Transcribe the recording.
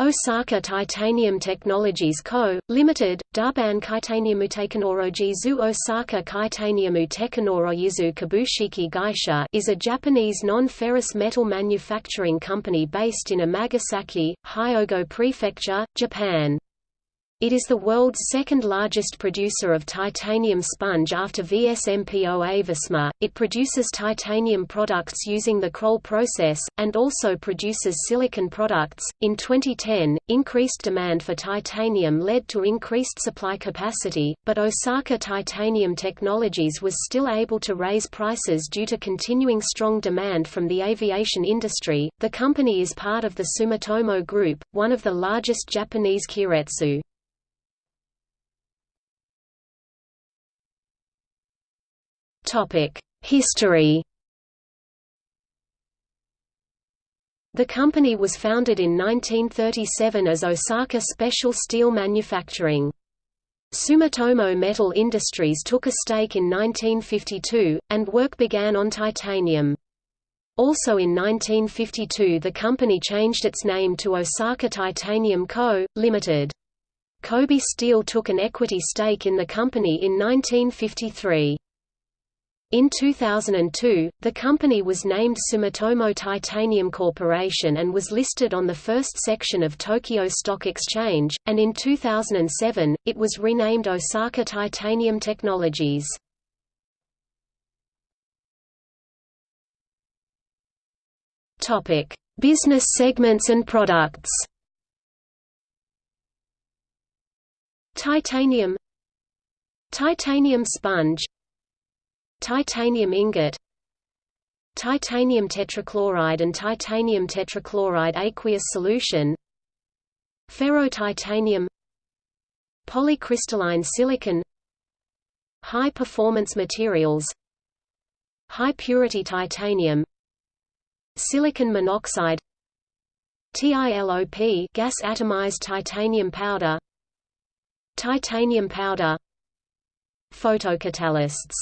Osaka Titanium Technologies Co., Ltd., Durban Kaitaniumu Tekanorojizu Osaka Kaitaniumu Kabushiki Gaisha is a Japanese non-ferrous metal manufacturing company based in Amagasaki, Hyogo Prefecture, Japan. It is the world's second largest producer of titanium sponge after VSMPO AVISMA. It produces titanium products using the Kroll process, and also produces silicon products. In 2010, increased demand for titanium led to increased supply capacity, but Osaka Titanium Technologies was still able to raise prices due to continuing strong demand from the aviation industry. The company is part of the Sumitomo Group, one of the largest Japanese keiretsu. History The company was founded in 1937 as Osaka Special Steel Manufacturing. Sumitomo Metal Industries took a stake in 1952, and work began on titanium. Also in 1952 the company changed its name to Osaka Titanium Co., Ltd. Kobe Steel took an equity stake in the company in 1953. In 2002, the company was named Sumitomo Titanium Corporation and was listed on the first section of Tokyo Stock Exchange, and in 2007, it was renamed Osaka Titanium Technologies. Business segments and products Titanium Titanium sponge Titanium ingot Titanium tetrachloride and titanium tetrachloride aqueous solution Ferrotitanium Polycrystalline silicon High-performance materials High-purity titanium Silicon monoxide TILOP gas atomized titanium powder Titanium powder Photocatalysts